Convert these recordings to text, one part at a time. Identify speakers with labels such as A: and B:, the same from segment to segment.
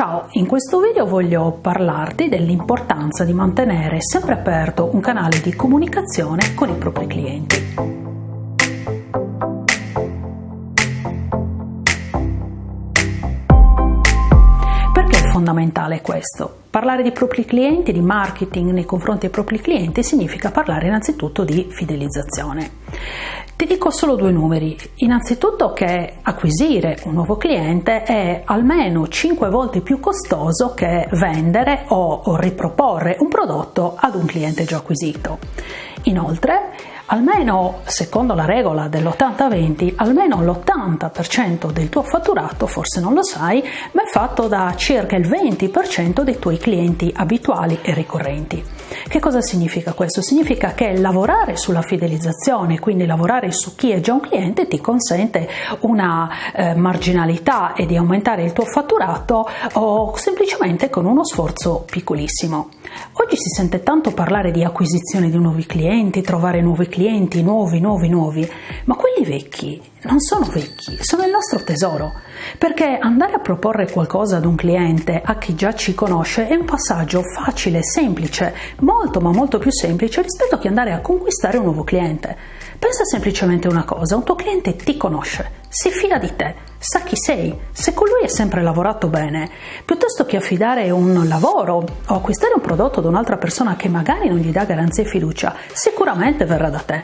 A: Ciao, in questo video voglio parlarti dell'importanza di mantenere sempre aperto un canale di comunicazione con i propri clienti. Fondamentale questo? Parlare di propri clienti, di marketing nei confronti dei propri clienti significa parlare innanzitutto di fidelizzazione. Ti dico solo due numeri. Innanzitutto che acquisire un nuovo cliente è almeno 5 volte più costoso che vendere o, o riproporre un prodotto ad un cliente già acquisito. Inoltre, almeno secondo la regola dell'80-20, almeno l'80% del tuo fatturato, forse non lo sai, ma è fatto da circa il 20% dei tuoi clienti abituali e ricorrenti. Che cosa significa questo? Significa che lavorare sulla fidelizzazione, quindi lavorare su chi è già un cliente, ti consente una eh, marginalità e di aumentare il tuo fatturato o semplicemente con uno sforzo piccolissimo. Oggi si sente tanto parlare di acquisizione di nuovi clienti, trovare nuovi clienti, nuovi, nuovi, nuovi, ma quelli vecchi non sono vecchi, sono il nostro tesoro, perché andare a proporre qualcosa ad un cliente, a chi già ci conosce, è un passaggio facile, semplice, molto ma molto più semplice rispetto a che andare a conquistare un nuovo cliente. Pensa semplicemente una cosa, un tuo cliente ti conosce, si fida di te, sa chi sei, se con lui hai sempre lavorato bene, piuttosto che affidare un lavoro o acquistare un prodotto da un'altra persona che magari non gli dà garanzia e fiducia, sicuramente verrà da te.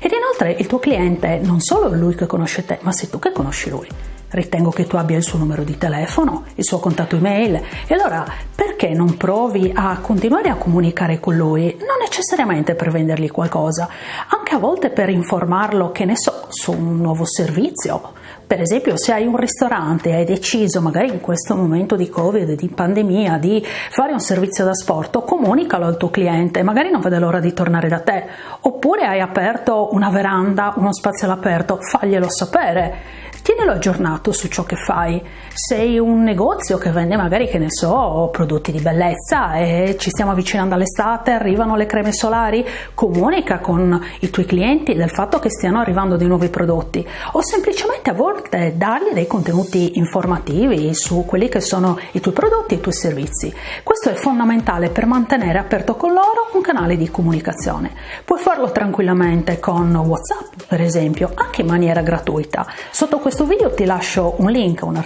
A: Ed inoltre il tuo cliente non solo è lui che conosce te, ma sei tu che conosci lui. Ritengo che tu abbia il suo numero di telefono, il suo contatto email e allora perché non provi a continuare a comunicare con lui? Non necessariamente per vendergli qualcosa, anche a volte per informarlo, che ne so, su un nuovo servizio. Per esempio, se hai un ristorante e hai deciso, magari in questo momento di Covid, di pandemia, di fare un servizio da sport, comunicalo al tuo cliente, magari non vede l'ora di tornare da te. Oppure hai aperto una veranda, uno spazio all'aperto, faglielo sapere tienilo aggiornato su ciò che fai. Sei un negozio che vende magari, che ne so, prodotti di bellezza e ci stiamo avvicinando all'estate, arrivano le creme solari, comunica con i tuoi clienti del fatto che stiano arrivando dei nuovi prodotti o semplicemente a volte dargli dei contenuti informativi su quelli che sono i tuoi prodotti e i tuoi servizi. Questo è fondamentale per mantenere aperto con loro un canale di comunicazione. Puoi farlo tranquillamente con WhatsApp, per esempio, anche in maniera gratuita. Sotto questo video ti lascio un link, un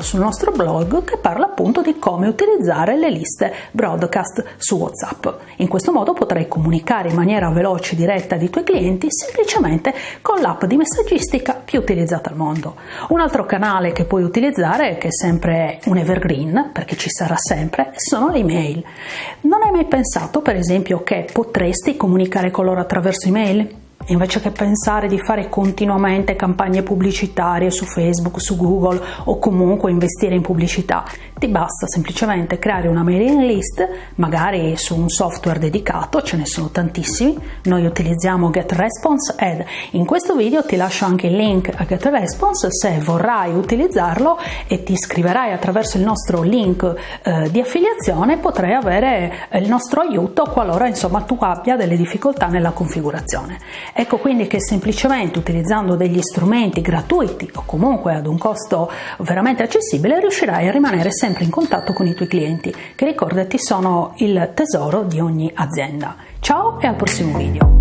A: sul nostro blog che parla appunto di come utilizzare le liste broadcast su WhatsApp. In questo modo potrai comunicare in maniera veloce e diretta ai tuoi clienti semplicemente con l'app di messaggistica più utilizzata al mondo. Un altro canale che puoi utilizzare, che è sempre un evergreen, perché ci sarà sempre, sono le email. Non hai mai pensato, per esempio, che potresti comunicare con loro attraverso email? Invece che pensare di fare continuamente campagne pubblicitarie su Facebook, su Google o comunque investire in pubblicità, ti basta semplicemente creare una mailing list, magari su un software dedicato, ce ne sono tantissimi, noi utilizziamo GetResponse ed in questo video ti lascio anche il link a GetResponse se vorrai utilizzarlo e ti iscriverai attraverso il nostro link eh, di affiliazione potrai avere il nostro aiuto qualora insomma tu abbia delle difficoltà nella configurazione. Ecco quindi che semplicemente utilizzando degli strumenti gratuiti o comunque ad un costo veramente accessibile riuscirai a rimanere sempre in contatto con i tuoi clienti, che ricordati sono il tesoro di ogni azienda. Ciao e al prossimo video!